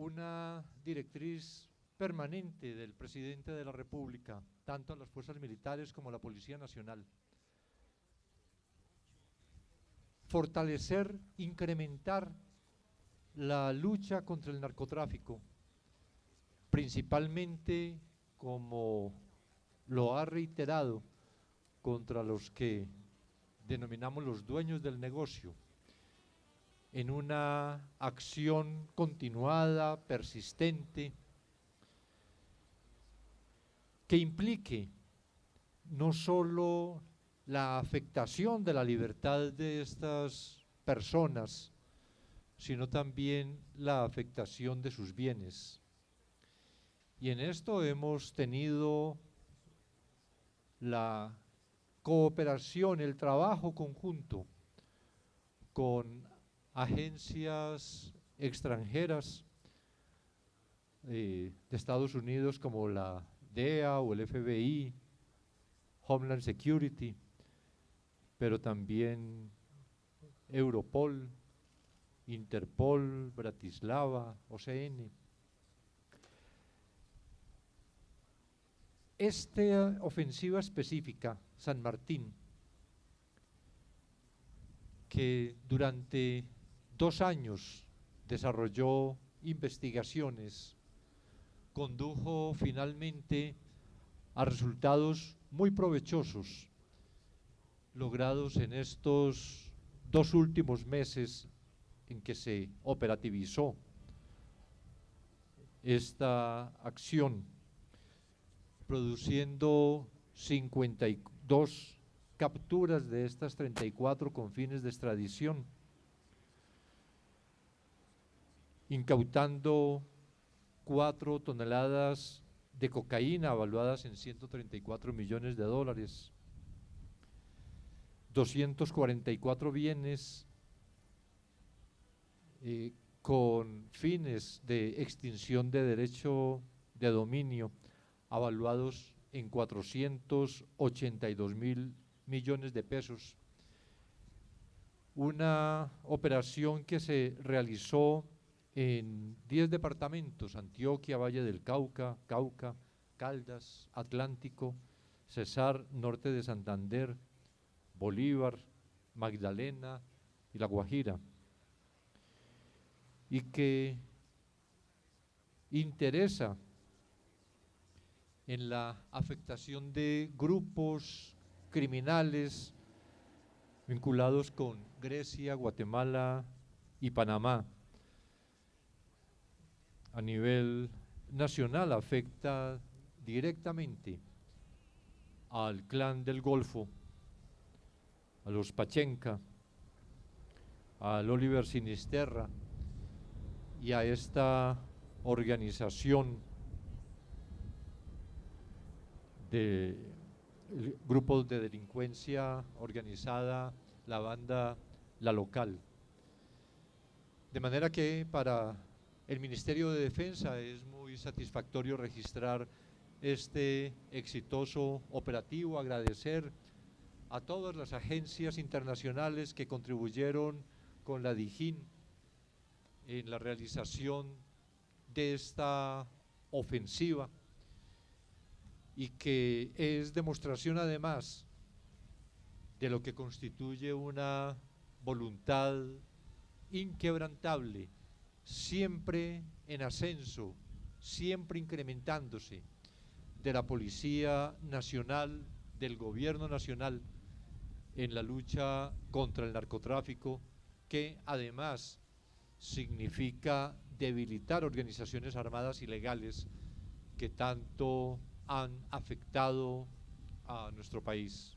una directriz permanente del presidente de la República, tanto a las fuerzas militares como a la Policía Nacional. Fortalecer, incrementar la lucha contra el narcotráfico, principalmente como lo ha reiterado contra los que denominamos los dueños del negocio, en una acción continuada, persistente, que implique no solo la afectación de la libertad de estas personas, sino también la afectación de sus bienes. Y en esto hemos tenido la cooperación, el trabajo conjunto con agencias extranjeras eh, de Estados Unidos como la DEA o el FBI, Homeland Security, pero también Europol, Interpol, Bratislava, OCN. Esta ofensiva específica, San Martín, que durante dos años desarrolló investigaciones condujo finalmente a resultados muy provechosos logrados en estos dos últimos meses en que se operativizó esta acción, produciendo 52 capturas de estas 34 con fines de extradición, incautando cuatro toneladas de cocaína evaluadas en 134 millones de dólares, 244 bienes eh, con fines de extinción de derecho de dominio evaluados en 482 mil millones de pesos. Una operación que se realizó en 10 departamentos, Antioquia, Valle del Cauca, Cauca, Caldas, Atlántico, Cesar, Norte de Santander, Bolívar, Magdalena y La Guajira, y que interesa en la afectación de grupos criminales vinculados con Grecia, Guatemala y Panamá a nivel nacional afecta directamente al clan del Golfo, a los Pachenca, al Oliver Sinisterra y a esta organización de grupos de delincuencia organizada, la banda La Local. De manera que para el Ministerio de Defensa es muy satisfactorio registrar este exitoso operativo, agradecer a todas las agencias internacionales que contribuyeron con la DIJÍN en la realización de esta ofensiva y que es demostración además de lo que constituye una voluntad inquebrantable siempre en ascenso, siempre incrementándose, de la Policía Nacional, del Gobierno Nacional, en la lucha contra el narcotráfico, que además significa debilitar organizaciones armadas ilegales que tanto han afectado a nuestro país.